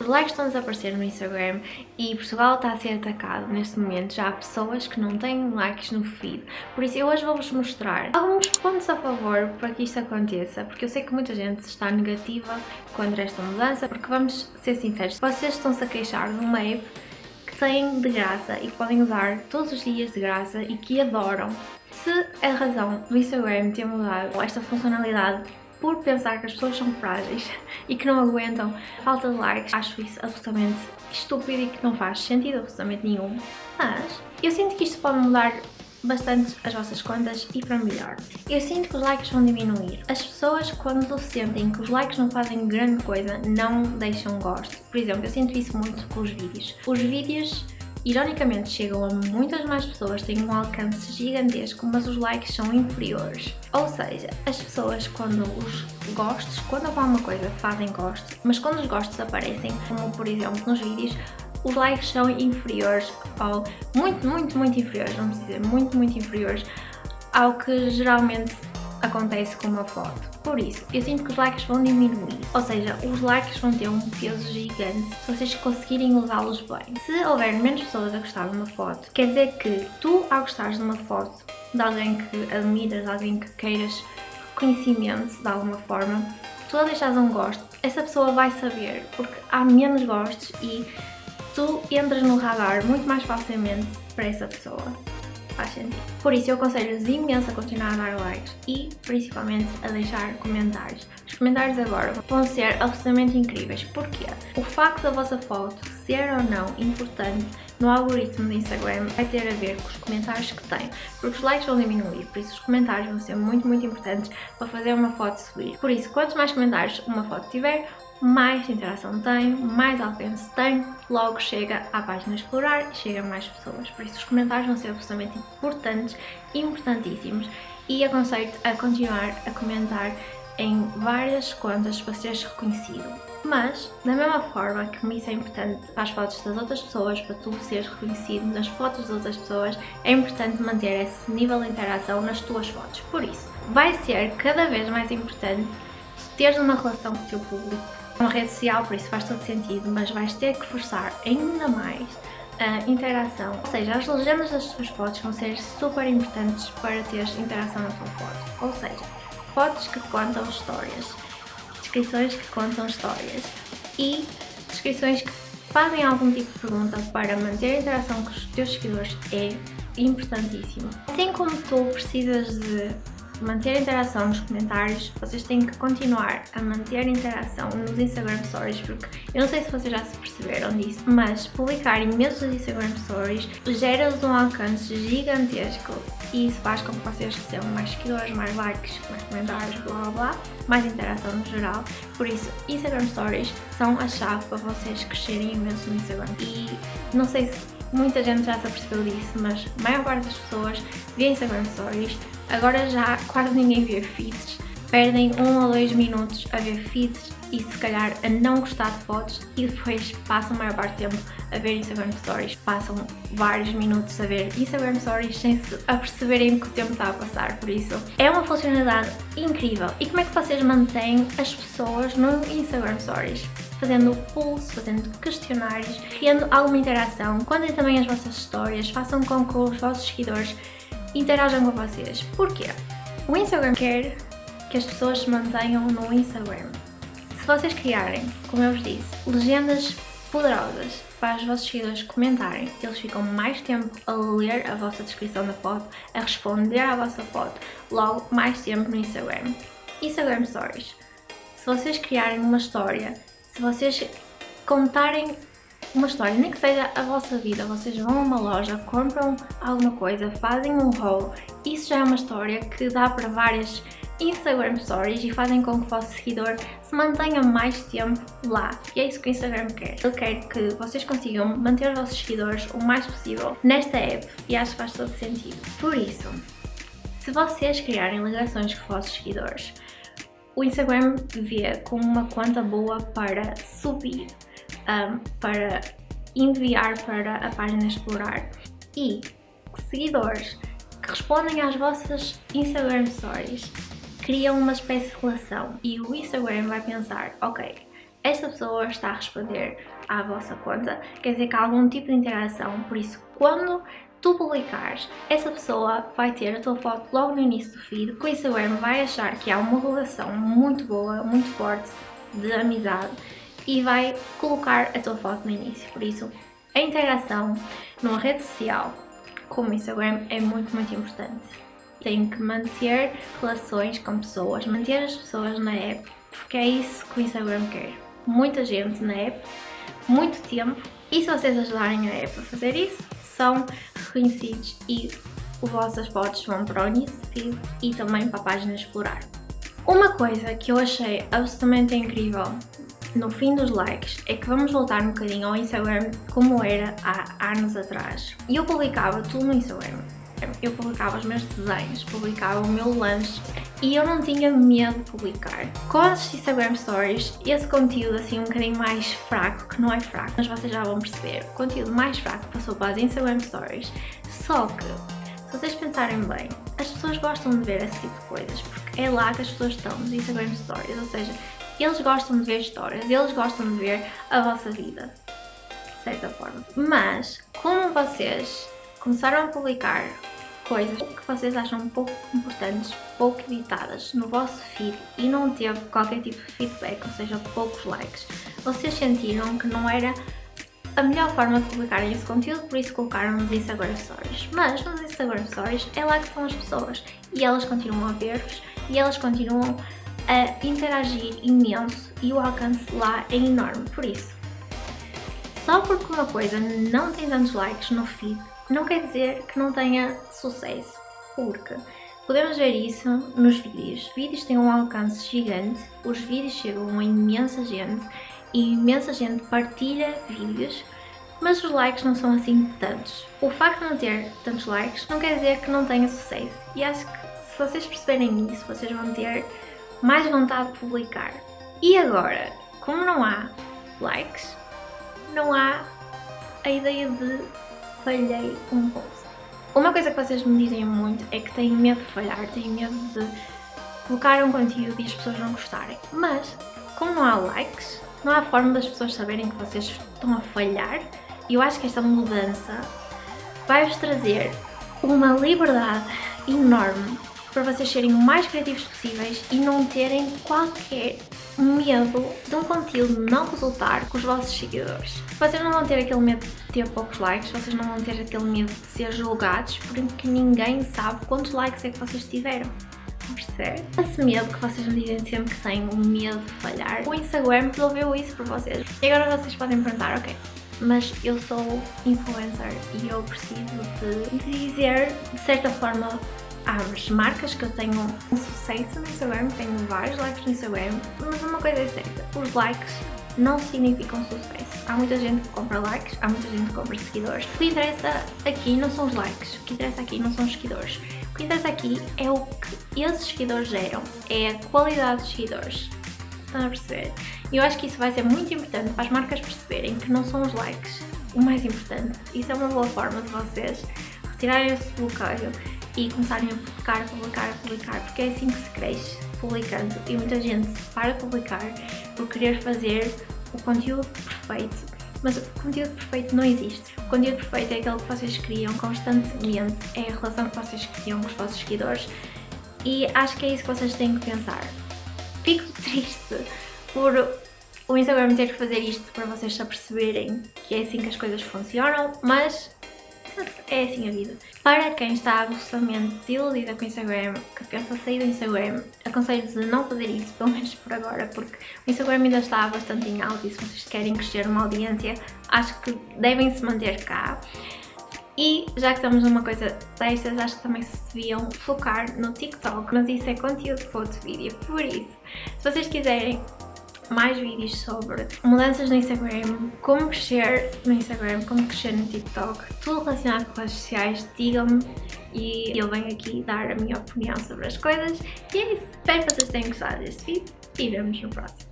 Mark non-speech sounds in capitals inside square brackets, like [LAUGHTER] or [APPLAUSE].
Os likes estão a desaparecer no Instagram e Portugal está a ser atacado neste momento. Já há pessoas que não têm likes no feed. Por isso eu hoje vou-vos mostrar alguns pontos a favor para que isto aconteça. Porque eu sei que muita gente está negativa contra esta mudança. Porque vamos ser sinceros, vocês estão-se a queixar de uma app que têm de graça e que podem usar todos os dias de graça e que adoram. Se a razão do Instagram ter mudado esta funcionalidade por pensar que as pessoas são frágeis [LAUGHS] e que não aguentam falta de likes, acho isso absolutamente estúpido e que não faz sentido absolutamente nenhum. Mas eu sinto que isto pode mudar bastante as vossas contas e para melhor. Eu sinto que os likes vão diminuir. As pessoas quando sentem que os likes não fazem grande coisa, não deixam gosto. Por exemplo, eu sinto isso muito com os vídeos. Os vídeos ironicamente chegam a muitas mais pessoas, têm um alcance gigantesco, mas os likes são inferiores. Ou seja, as pessoas quando os gostos, quando alguma coisa fazem gosto, mas quando os gostos aparecem, como por exemplo nos vídeos, os likes são inferiores ao, muito, muito, muito inferiores, vamos dizer, muito, muito inferiores ao que geralmente acontece com uma foto. Por isso, eu sinto que os likes vão diminuir, ou seja, os likes vão ter um peso gigante se vocês conseguirem usá-los bem. Se houver menos pessoas a gostar de uma foto, quer dizer que tu, ao gostares de uma foto de alguém que admiras, de alguém que queiras reconhecimento de alguma forma, tu a deixares um gosto, essa pessoa vai saber, porque há menos gostos e tu entras no radar muito mais facilmente para essa pessoa Por isso eu aconselho-vos imenso a continuar a dar likes e principalmente a deixar comentários. Os comentários agora vão ser absolutamente incríveis. Porquê? O facto da vossa foto ser ou não importante no algoritmo do Instagram vai ter a ver com os comentários que tem, porque os likes vão diminuir, por isso os comentários vão ser muito, muito importantes para fazer uma foto subir. Por isso, quantos mais comentários uma foto tiver, mais interação tem, mais alcance tem, logo chega à página explorar e chega a mais pessoas. Por isso os comentários vão ser absolutamente importantes, importantíssimos e aconselho-te a continuar a comentar em várias contas para seres reconhecido. Mas, da mesma forma que isso é importante para as fotos das outras pessoas, para tu seres reconhecido nas fotos das outras pessoas, é importante manter esse nível de interação nas tuas fotos. Por isso, vai ser cada vez mais importante teres uma relação com o teu público, uma rede social, por isso faz todo sentido, mas vais ter que forçar ainda mais a interação. Ou seja, as legendas das tuas fotos vão ser super importantes para teres interação na tua foto. Ou seja, fotos que contam histórias, descrições que contam histórias e descrições que fazem algum tipo de pergunta para manter a interação com os teus seguidores é importantíssimo. Assim como tu precisas de manter a interação nos comentários, vocês têm que continuar a manter a interação nos Instagram Stories, porque eu não sei se vocês já se perceberam disso, mas publicar imensos Instagram Stories gera-vos um alcance gigantesco e isso faz com que vocês recebam mais seguidores, mais likes, mais comentários, blá blá blá, mais interação no geral. Por isso, Instagram Stories são a chave para vocês crescerem imenso no Instagram. E não sei se muita gente já se apercebeu disso, mas a maior parte das pessoas vê Instagram Stories Agora já quase ninguém vê feeds, perdem um ou dois minutos a ver feeds e se calhar a não gostar de fotos e depois passam a maior parte do tempo a ver Instagram Stories. Passam vários minutos a ver Instagram Stories sem se aperceberem que o tempo está a passar, por isso é uma funcionalidade incrível. E como é que vocês mantêm as pessoas no Instagram Stories? Fazendo pulso, fazendo questionários, criando alguma interação, contem também as vossas histórias, façam com que os vossos seguidores interajam com vocês. Porquê? O Instagram quer que as pessoas se mantenham no Instagram. Se vocês criarem, como eu vos disse, legendas poderosas para os vossos seguidores comentarem, eles ficam mais tempo a ler a vossa descrição da foto, a responder à vossa foto, logo mais tempo no Instagram. Instagram Stories. Se vocês criarem uma história, se vocês contarem uma história, nem que seja a vossa vida, vocês vão a uma loja, compram alguma coisa, fazem um haul, isso já é uma história que dá para várias Instagram Stories e fazem com que o vosso seguidor se mantenha mais tempo lá. E é isso que o Instagram quer. Ele quer que vocês consigam manter os vossos seguidores o mais possível nesta app e acho que faz todo sentido. Por isso, se vocês criarem ligações com os vossos seguidores, o Instagram vê como uma conta boa para subir um, para enviar para a página explorar. E seguidores que respondem às vossas Instagram Stories criam uma espécie de relação. E o Instagram vai pensar, ok, essa pessoa está a responder à vossa conta, quer dizer que há algum tipo de interação, por isso quando tu publicares, essa pessoa vai ter a tua foto logo no início do feed, o Instagram vai achar que há uma relação muito boa, muito forte de amizade e vai colocar a tua foto no início, por isso a interação numa rede social como o Instagram é muito, muito importante. Tem que manter relações com pessoas, manter as pessoas na app, porque é isso que o Instagram quer. Muita gente na app, muito tempo, e se vocês ajudarem a app a fazer isso, são reconhecidos e as vossas fotos vão para o início e também para a página explorar. Uma coisa que eu achei absolutamente incrível no fim dos likes é que vamos voltar um bocadinho ao Instagram como era há anos atrás. E eu publicava tudo no Instagram. Eu publicava os meus desenhos, publicava o meu lanche e eu não tinha medo de publicar. Com as Instagram Stories, esse conteúdo assim um bocadinho mais fraco, que não é fraco, mas vocês já vão perceber, o conteúdo mais fraco passou para as Instagram Stories. Só que, se vocês pensarem bem, as pessoas gostam de ver esse tipo de coisas, porque é lá que as pessoas estão, nos Instagram Stories, ou seja, eles gostam de ver histórias, eles gostam de ver a vossa vida, de certa forma. Mas, como vocês começaram a publicar coisas que vocês acham pouco importantes, pouco editadas no vosso feed e não teve qualquer tipo de feedback, ou seja, poucos likes, vocês sentiram que não era a melhor forma de publicarem esse conteúdo, por isso colocaram nos Instagram Stories. Mas nos Instagram Stories é lá que estão as pessoas e elas continuam a ver-vos e elas continuam a interagir imenso e o alcance lá é enorme, por isso. Só porque uma coisa não tem tantos likes no feed, não quer dizer que não tenha sucesso, porque podemos ver isso nos vídeos. Os vídeos têm um alcance gigante, os vídeos chegam a imensa gente e imensa gente partilha vídeos, mas os likes não são assim tantos. O facto de não ter tantos likes não quer dizer que não tenha sucesso e acho que se vocês perceberem isso, vocês vão ter mais vontade de publicar. E agora, como não há likes, não há a ideia de falhei um post. Uma coisa que vocês me dizem muito é que têm medo de falhar, têm medo de colocar um conteúdo e as pessoas não gostarem. Mas, como não há likes, não há forma das pessoas saberem que vocês estão a falhar. E eu acho que esta mudança vai-vos trazer uma liberdade enorme para vocês serem o mais criativos possíveis e não terem qualquer medo de um conteúdo não resultar com os vossos seguidores. Vocês não vão ter aquele medo de ter poucos likes, vocês não vão ter aquele medo de ser julgados porque ninguém sabe quantos likes é que vocês tiveram. Percebe? Esse medo que vocês me dizem sempre que têm o medo de falhar, o Instagram resolveu isso para vocês. E agora vocês podem perguntar, ok, mas eu sou influencer e eu preciso de dizer de certa forma as marcas que eu tenho um sucesso no Instagram, tenho vários likes no Instagram, mas uma coisa é certa, os likes não significam sucesso. Há muita gente que compra likes, há muita gente que compra seguidores. O que interessa aqui não são os likes, o que interessa aqui não são os seguidores. O que interessa aqui é o que esses seguidores geram, é a qualidade dos seguidores. Estão a perceber? E eu acho que isso vai ser muito importante para as marcas perceberem que não são os likes o mais importante. Isso é uma boa forma de vocês retirarem esse bloqueio e começarem a publicar, publicar, publicar, porque é assim que se cresce, publicando. E muita gente para publicar por querer fazer o conteúdo perfeito. Mas o conteúdo perfeito não existe. O conteúdo perfeito é aquele que vocês criam constantemente, é a relação que vocês criam com os vossos seguidores e acho que é isso que vocês têm que pensar. Fico [LAUGHS] triste por o Instagram ter que fazer isto para vocês se aperceberem que é assim que as coisas funcionam, mas é assim a vida. Para quem está absolutamente desiludida com o Instagram, que pensa sair do Instagram, aconselho-vos a não fazer isso, pelo menos por agora, porque o Instagram ainda está bastante em alta e se vocês querem crescer uma audiência, acho que devem se manter cá. E já que estamos numa coisa destas, acho que também se deviam focar no TikTok, mas isso é conteúdo para outro vídeo, por isso, se vocês quiserem mais vídeos sobre mudanças no Instagram, como crescer no Instagram, como crescer no TikTok, tudo relacionado com redes sociais, digam-me e eu venho aqui dar a minha opinião sobre as coisas. E é isso, espero que vocês tenham gostado deste vídeo e vemos no próximo.